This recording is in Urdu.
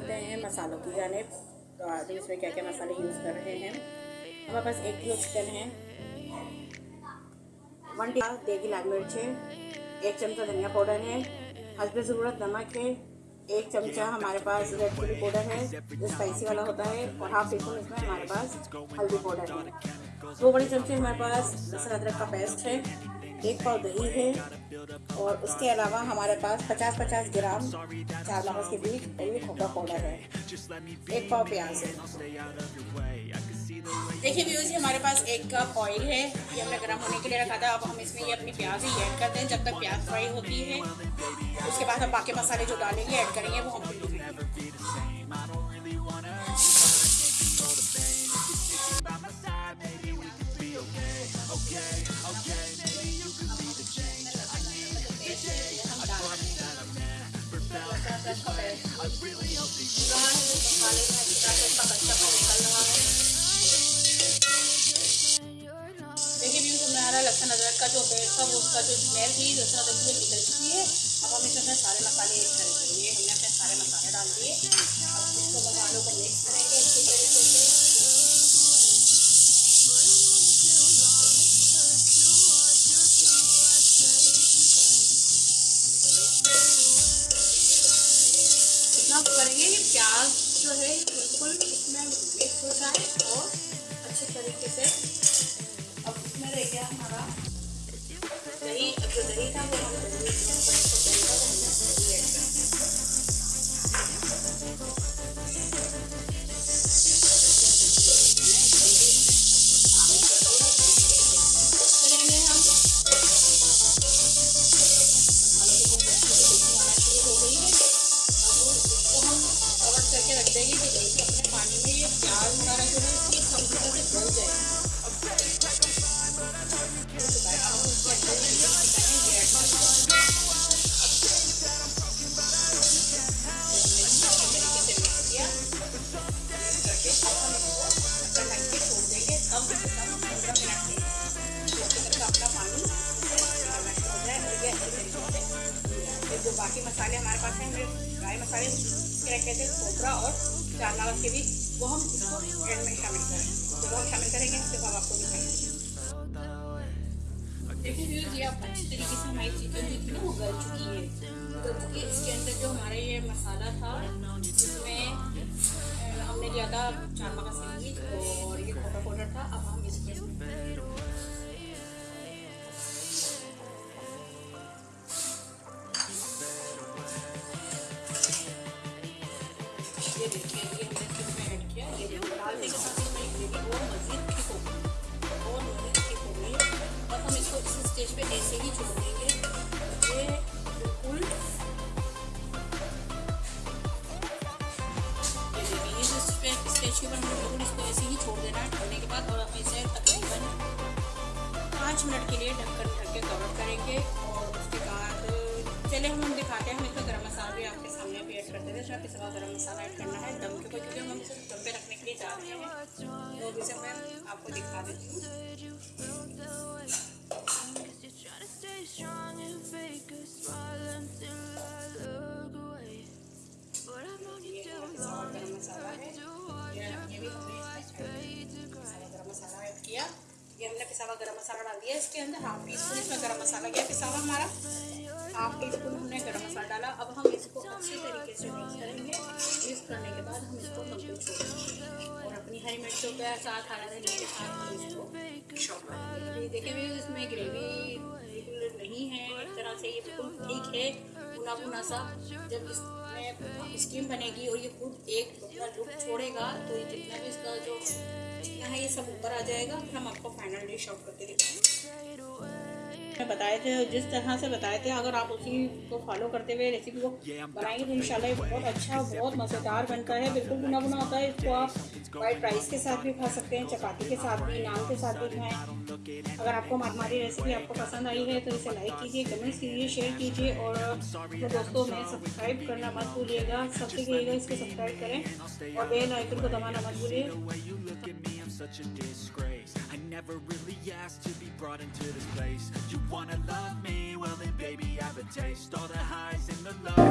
چلتے ہیں، مسالوں کی جانب۔ تو آج اس میں کیا کیا مسالے یوز کر رہے ہیں؟ ہمارے پاس ایک کلو چکن ہے۔ ون ٹی دیگی لال مرچ ہے۔ ایک چمچہ دھنیا پاؤڈر ہے۔ حسب ضرورت نمک ہے۔ ایک چمچہ ہمارے پاس ریڈ چلی پاؤڈر ہے، جو اسپائسی والا ہوتا ہے۔ اور ہاف ٹی اسپون اس میں ہمارے پاس ہلدی پاؤڈر ہے۔ دو بڑے چمچے ہمارے پاس لہسن ادرک کا پیسٹ ہے۔ ایک پاؤ دہی ہے اور اس کے علاوہ ہمارے پاس پچاس پچاس گرام چار مغز کے بیج اور یہ کھوکا کولا ہے۔ ایک پاؤ پیاز ہے۔ دیکھیے ویوز ہمارے پاس ایک کپ آئل ہے۔ یہ ہم نے گرم ہونے کے لیے رکھا تھا۔ اب ہم اس میں یہ اپنی پیاز ہی ایڈ کرتے ہیں۔ جب تک پیاز فرائی ہوتی ہے، اس کے بعد ہم باقی مسالے جو ڈالیں گے، ایڈ کریں گے، وہ ہم دیکھیے ادرک کا جو بیٹ تھا وہ اس کا جو نکل چکی ہے اب ہم اس میں سارے مسالے ایڈ کریں ہم نے اپنے سارے مسالے ڈال دیے اب اس کو مسالوں کو مکس کریں گے اتنا کریں گے؟ کہ پیاز جو ہے، بالکل اس میں مکس ہو جائے اور اچھے طریقے سے۔ اب اس میں رہ گیا ہمارا دہی۔ جو دہی تھا وہ جو باقی مسالے ہمارے پاس ہیں ہمیں ڈرائی مسالے رکھے تھے کھوکھرا اور چار ناوس کے بھی وہ ہم اس کو اینڈ میں شامل کریں جب ہم شامل کریں گے جب ہم آپ کو دکھائیں گے دیکھیں ویور یہ آپ اچھی طریقے سے ہماری چکن جو وہ گل چکی ہے گل چکی اس کے اندر جو ہمارا یہ مسالہ تھا یہ دیکھیں یہ ہم نے پھر میں ایڈ کیا یہ ڈال کے ساتھ میں ایک لیڈی اور مزید لیکن اس کو ایسے ہی چھوڑ دینا ہے ٹھنڈنے کے بعد اور ہم اسے تقریباً پانچ منٹ کے لیے ڈھکن ڈھک کے کور کریں گے اور اس کے بعد چلے، ہم دکھاتے ہیں، ہم اس کا گرم مسالہ بھی آپ کے سامنے بھی ایڈ کرتے تھے صرف اس کے بعد گرم مسالہ ایڈ کرنا ہے، دم کے اوپر کیونکہ ہم اسے دم پہ رکھنے کے لیے جا رہے ہیں۔ تو اسے میں آپ کو دکھا دیتی ہوں۔ گرم مسالہ ہے یہ بھی گرم مسالہ ایڈ کیا یہ ہم نے پساوا گرم مسالہ ڈال دیا اس کے اندر ہاف ٹی اسپون اس میں گرم مسالہ گیا پساوا ہمارا ہاف ٹی اسپون ہم نے گرم مسالہ ڈالا اب ہم اس کو اچھے طریقے سے مکس کریں گے مکس کرنے کے بعد ہم اس کو کمپلیٹ ہری مرچوں کا ساتھ کھانا تھا نیچے ساتھ اس کو اس میں گریوی ریگولر نہیں ہے، ایک طرح سے یہ بالکل ٹھیک ہے بنا بنا سا۔ جب اس میں اسٹیم بنے گی اور یہ خود ایک اپنا لک چھوڑے گا تو یہ جتنا بھی اس کا جو یہ سب اوپر آ جائے گا۔ پھر ہم آپ کو فائنل ڈش آؤٹ کر کے دکھائیں۔ گے بتائے تھے جس طرح سے بتائے تھے اگر آپ اسی کو فالو کرتے ہوئے ریسیپی کو بنائیں گے تو انشاءاللہ یہ بہت اچھا بہت مزیدار بنتا ہے۔ بالکل بنا بنا ہوتا ہے اس کو آپ وائٹ رائس کے ساتھ بھی کھا سکتے ہیں چپاتی کے ساتھ بھی نان کے ساتھ بھی کھائیں۔ اگر آپ کو ہماری ریسیپی آپ کو پسند آئی ہے تو اسے لائک کیجیے کمنٹس کیجیے شیئر کیجیے اور دوستوں میں سبسکرائب کرنا مت بھولیے گا۔ سب سے کہیے گا اس کو سبسکرائب کریں اور بیل آئکن کو دبانا مت بھولیے۔ such a disgrace I never really asked to be brought into this place You wanna love me? Well then baby I have a taste All the highs and the lows